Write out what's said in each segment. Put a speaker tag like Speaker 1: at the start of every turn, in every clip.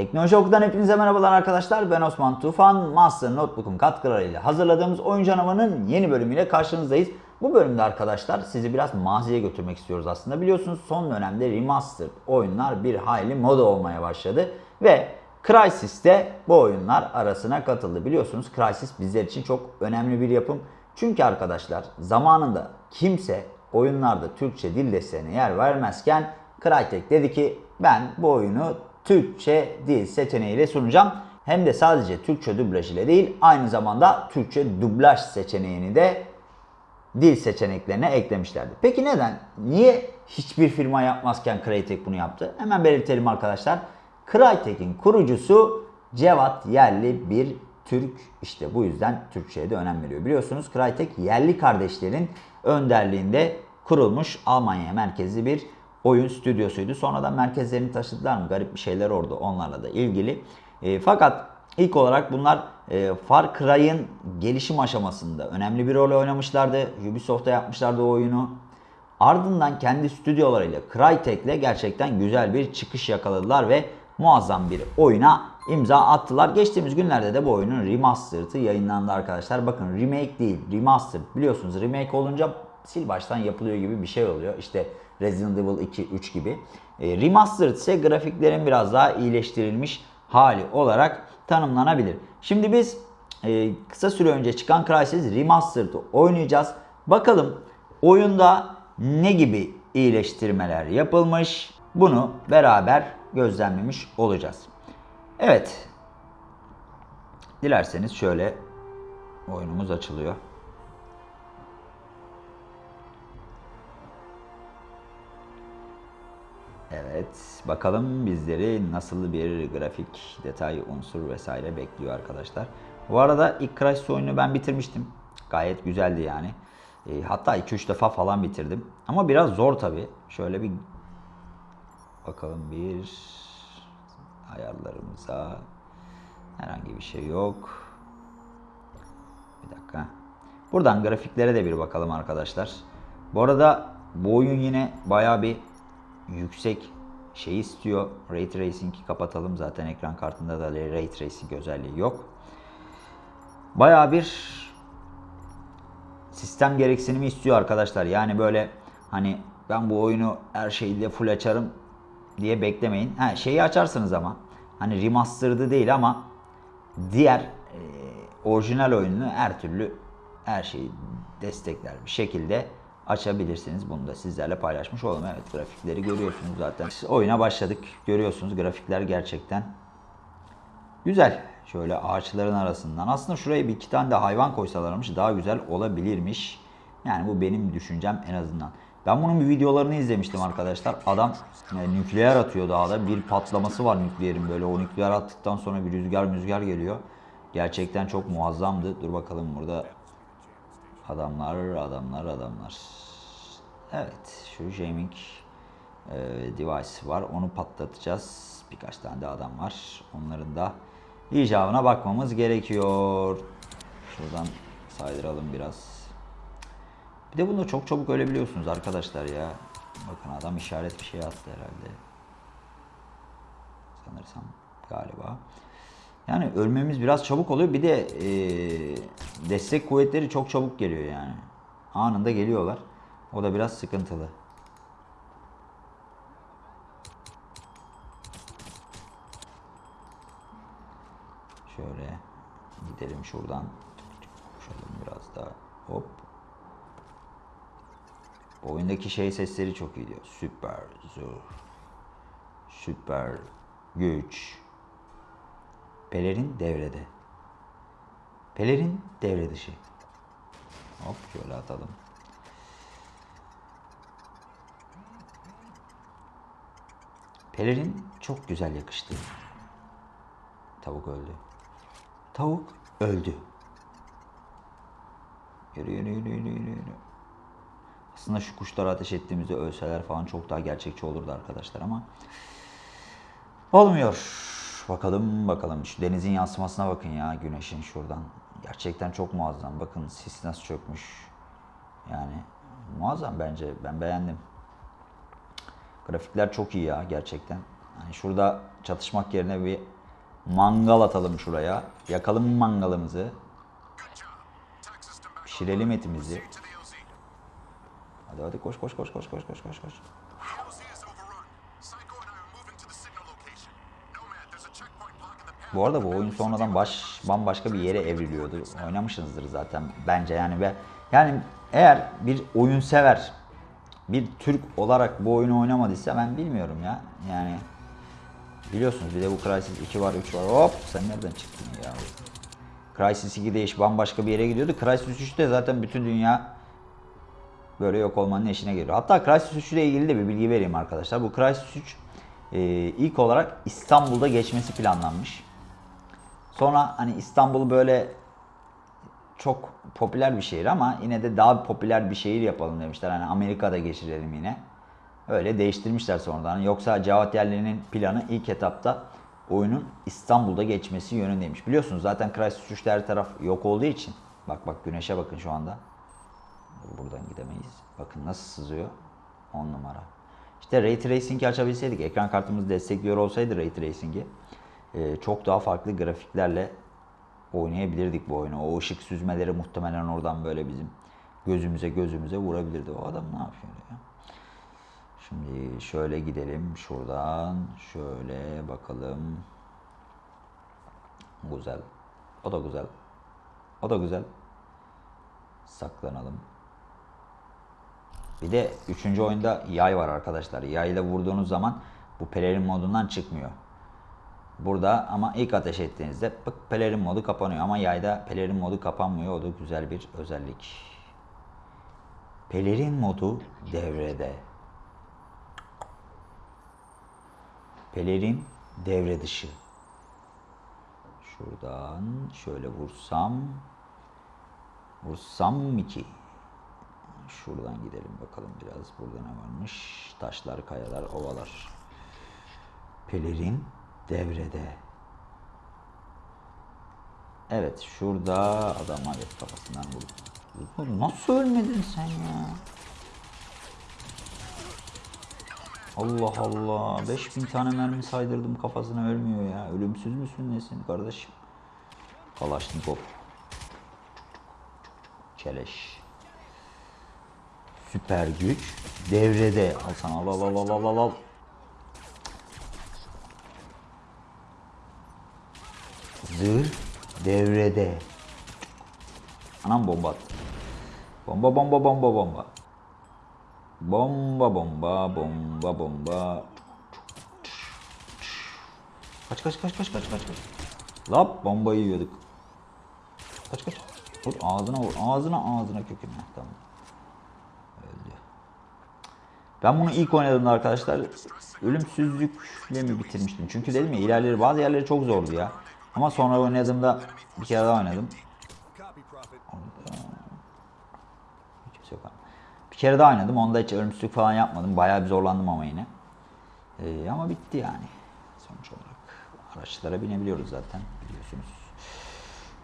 Speaker 1: Teknoloji Oku'dan hepinize merhabalar arkadaşlar. Ben Osman Tufan. Master Notebook'un katkılarıyla hazırladığımız Oyun Canavarı'nın yeni bölümüyle karşınızdayız. Bu bölümde arkadaşlar sizi biraz maziye götürmek istiyoruz aslında. Biliyorsunuz son dönemde remastered oyunlar bir hayli moda olmaya başladı. Ve Crysis de bu oyunlar arasına katıldı. Biliyorsunuz Crysis bizler için çok önemli bir yapım. Çünkü arkadaşlar zamanında kimse oyunlarda Türkçe dil desteğine yer vermezken Crytek dedi ki ben bu oyunu Türkçe dil seçeneğiyle sunacağım. Hem de sadece Türkçe dublaj ile değil aynı zamanda Türkçe dublaj seçeneğini de dil seçeneklerine eklemişlerdi. Peki neden? Niye hiçbir firma yapmazken Crytek bunu yaptı? Hemen belirtelim arkadaşlar. Crytek'in kurucusu Cevat Yerli bir Türk. İşte bu yüzden Türkçe'ye de önem veriyor. Biliyorsunuz Crytek yerli kardeşlerin önderliğinde kurulmuş Almanya merkezli bir oyun stüdyosuydu. Sonradan merkezlerini taşıdılar mı? Garip bir şeyler oldu onlarla da ilgili. E, fakat ilk olarak bunlar e, Far Cry'ın gelişim aşamasında önemli bir rol oynamışlardı. Ubisoft'ta yapmışlardı o oyunu. Ardından kendi stüdyolarıyla Crytek'le gerçekten güzel bir çıkış yakaladılar ve muazzam bir oyuna imza attılar. Geçtiğimiz günlerde de bu oyunun remastered'ı yayınlandı arkadaşlar. Bakın remake değil, remastered. Biliyorsunuz remake olunca sil baştan yapılıyor gibi bir şey oluyor. İşte Resident Evil 2, 3 gibi. E, remastered ise grafiklerin biraz daha iyileştirilmiş hali olarak tanımlanabilir. Şimdi biz e, kısa süre önce çıkan Crysis Remastered'ı oynayacağız. Bakalım oyunda ne gibi iyileştirmeler yapılmış bunu beraber gözlemlemiş olacağız. Evet. Dilerseniz şöyle oyunumuz açılıyor. Evet, bakalım bizleri nasıl bir grafik, detay, unsur vesaire bekliyor arkadaşlar. Bu arada ilk Crysis oyunu ben bitirmiştim. Gayet güzeldi yani. E, hatta 2-3 defa falan bitirdim. Ama biraz zor tabi. Şöyle bir bakalım bir ayarlarımıza herhangi bir şey yok. Bir dakika. Buradan grafiklere de bir bakalım arkadaşlar. Bu arada bu oyun yine baya bir yüksek şey istiyor. Ray Tracing'i kapatalım. Zaten ekran kartında da Ray Tracing özelliği yok. Baya bir sistem gereksinimi istiyor arkadaşlar. Yani böyle hani ben bu oyunu her şeyle full açarım diye beklemeyin. Ha, şeyi açarsınız ama hani remastered'ı değil ama diğer e, orijinal oyununu her türlü her şeyi destekler bir şekilde açabilirsiniz. Bunu da sizlerle paylaşmış olalım. Evet grafikleri görüyorsunuz zaten. Oyuna başladık. Görüyorsunuz grafikler gerçekten güzel. Şöyle ağaçların arasından. Aslında şuraya bir iki tane de hayvan koysalarmış daha güzel olabilirmiş. Yani bu benim düşüncem en azından. Ben bunun bir videolarını izlemiştim arkadaşlar. Adam yani nükleer atıyor dağda. Bir patlaması var nükleerin böyle. O nükleer attıktan sonra bir rüzgar müzgar geliyor. Gerçekten çok muazzamdı. Dur bakalım burada adamlar, adamlar, adamlar. Evet, şu gaming e, device var. Onu patlatacağız. Birkaç tane de adam var. Onların da icabına bakmamız gerekiyor. Şuradan saydıralım biraz. Bir de bunu çok çabuk ölebiliyorsunuz arkadaşlar ya. Bakın adam işaret bir şey attı herhalde. Sanırsam galiba. Yani ölmemiz biraz çabuk oluyor. Bir de e, destek kuvvetleri çok çabuk geliyor yani. Anında geliyorlar. O da biraz sıkıntılı. Şöyle gidelim şuradan. Koşalım biraz daha. Hop. Bu oyundaki şey sesleri çok iyi diyor. Süper zor. Süper güç. Pelerin devrede. Pelerin devre dışı. Hop şöyle atalım. Pelerin çok güzel yakıştı. Tavuk öldü. Tavuk öldü. Yürü yürü yürü yürü yürü. yürü. Aslında şu kuşlara ateş ettiğimizde ölseler falan çok daha gerçekçi olurdu arkadaşlar ama olmuyor. Bakalım bakalım şu denizin yansımasına bakın ya güneşin şuradan. Gerçekten çok muazzam. Bakın sis nasıl çökmüş. Yani muazzam bence. Ben beğendim. Grafikler çok iyi ya gerçekten. Hani şurada çatışmak yerine bir mangal atalım şuraya. Yakalım mangalımızı. Pişirelim etimizi. Hadi hadi koş koş koş koş koş koş koş koş. Bu arada bu oyun sonradan baş bambaşka bir yere evriliyordu. Oynamışsınızdır zaten bence yani ve yani eğer bir oyun sever bir Türk olarak bu oyunu oynamadıysa ben bilmiyorum ya. Yani biliyorsunuz bir de bu Crysis 2 var 3 var. Hop sen nereden çıktın ya? Crysis 2'de iş bambaşka bir yere gidiyordu. Crysis 3'te zaten bütün dünya böyle yok olmanın eşine geliyor. Hatta Crysis 3 ile ilgili de bir bilgi vereyim arkadaşlar. Bu Crysis 3 e, ilk olarak İstanbul'da geçmesi planlanmış. Sonra hani İstanbul böyle çok popüler bir şehir ama yine de daha popüler bir şehir yapalım demişler. Hani Amerika'da geçirelim yine. Öyle değiştirmişler sonradan. Yoksa Cevat Yerli'nin planı ilk etapta oyunun İstanbul'da geçmesi yönündeymiş. Biliyorsunuz zaten Crysis 3'te her taraf yok olduğu için. Bak bak güneşe bakın şu anda. Buradan gidemeyiz. Bakın nasıl sızıyor. 10 numara. İşte Ray Tracing'i açabilseydik, ekran kartımız destekliyor olsaydı Ray Tracing'i e, çok daha farklı grafiklerle oynayabilirdik bu oyunu. O ışık süzmeleri muhtemelen oradan böyle bizim gözümüze gözümüze vurabilirdi. O adam ne yapıyor ya? Şimdi şöyle gidelim şuradan. Şöyle bakalım. Güzel. O da güzel. O da güzel. Saklanalım. Bir de üçüncü oyunda yay var arkadaşlar. Yayla vurduğunuz zaman bu pelerin modundan çıkmıyor. Burada ama ilk ateş ettiğinizde pık pelerin modu kapanıyor ama yayda pelerin modu kapanmıyor. O da güzel bir özellik. Pelerin modu devrede. Pelerin devre dışı. Şuradan şöyle vursam vursam mı ki? Şuradan gidelim bakalım biraz. Burada ne varmış? Taşlar, kayalar, ovalar. Pelerin devrede. Evet şurada adam evet kafasından vurdu. Nasıl ölmedin sen ya? Allah Allah. 5000 tane mermi saydırdım kafasına ölmüyor ya. Ölümsüz müsün nesin kardeşim? Kalaşnikov. Çeleş. Süper güç devrede. Al sana al al al al al al al. Zırh devrede. Anam bomba attı. Bomba bomba bomba bomba. Bomba bomba bomba bomba. Kaç kaç kaç kaç kaç kaç kaç. Lap bombayı yiyorduk. Kaç kaç. Vur ağzına vur. Ağzına ağzına köküne. Tamam. Öldü. Ben bunu ilk oynadığımda arkadaşlar ölümsüzlükle mi bitirmiştim? Çünkü dedim ya ilerleri bazı yerleri çok zordu ya. Ama sonra oynadığımda bir kere daha oynadım. Abi. Bir kere daha oynadım. Onda hiç ölümsüzlük falan yapmadım. Bayağı bir zorlandım ama yine. Ee, ama bitti yani. Sonuç olarak. Araçlara binebiliyoruz zaten biliyorsunuz.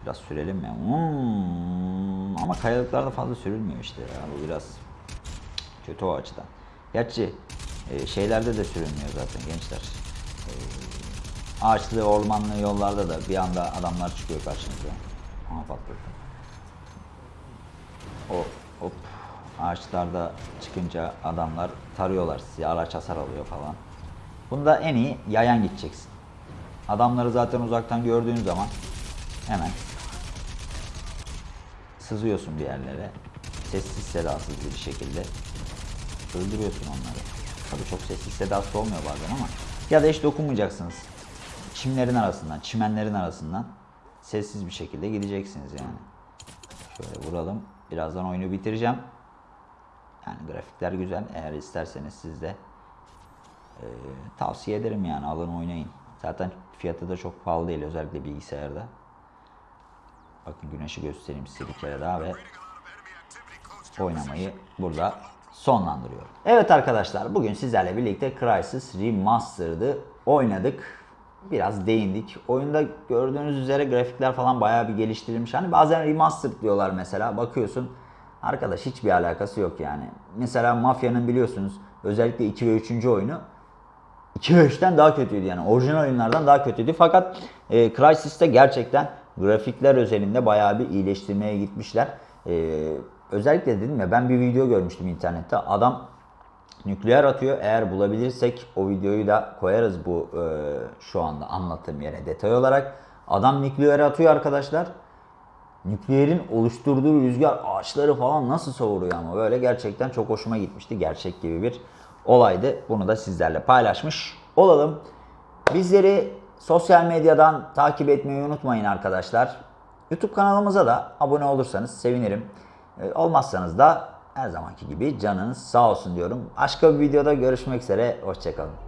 Speaker 1: Biraz sürelim ya. Hmm, ama kayalıklarda fazla sürülmüyor işte ya. Bu biraz kötü o açıdan. Gerçi e, şeylerde de sürülmüyor zaten gençler. E, ağaçlı, ormanlı yollarda da bir anda adamlar çıkıyor karşınıza. Aha patladı. O hop ağaçlarda çıkınca adamlar tarıyorlar sizi, araç hasar alıyor falan. Bunda en iyi yayan gideceksin. Adamları zaten uzaktan gördüğün zaman hemen sızıyorsun bir yerlere. Sessiz sedasız bir şekilde öldürüyorsun onları. Tabii çok sessiz sedasız olmuyor bazen ama ya da hiç dokunmayacaksınız. Çimlerin arasından, çimenlerin arasından sessiz bir şekilde gideceksiniz yani. Şöyle vuralım. Birazdan oyunu bitireceğim. Yani grafikler güzel. Eğer isterseniz siz de e, tavsiye ederim yani alın oynayın. Zaten fiyatı da çok pahalı değil özellikle bilgisayarda. Bakın güneşi göstereyim size bir kere daha ve oynamayı burada sonlandırıyorum. Evet arkadaşlar bugün sizlerle birlikte Crysis Remastered'ı oynadık. Biraz değindik. Oyunda gördüğünüz üzere grafikler falan bayağı bir geliştirilmiş. Hani bazen remastered diyorlar mesela. Bakıyorsun arkadaş hiçbir alakası yok yani. Mesela Mafya'nın biliyorsunuz özellikle 2 ve 3. oyunu 2.5'ten daha kötüydü yani. Orijinal oyunlardan daha kötüydü. Fakat e, Crysis'te gerçekten grafikler özelinde bayağı bir iyileştirmeye gitmişler. E, özellikle dedim ya ben bir video görmüştüm internette. Adam nükleer atıyor. Eğer bulabilirsek o videoyu da koyarız bu e, şu anda anlattığım yere detay olarak. Adam nükleer atıyor arkadaşlar. Nükleerin oluşturduğu rüzgar ağaçları falan nasıl savuruyor ama böyle gerçekten çok hoşuma gitmişti. Gerçek gibi bir olaydı. Bunu da sizlerle paylaşmış olalım. Bizleri sosyal medyadan takip etmeyi unutmayın arkadaşlar. YouTube kanalımıza da abone olursanız sevinirim. E, Olmazsanız da her zamanki gibi canınız sağ olsun diyorum. Başka bir videoda görüşmek üzere. Hoşçakalın.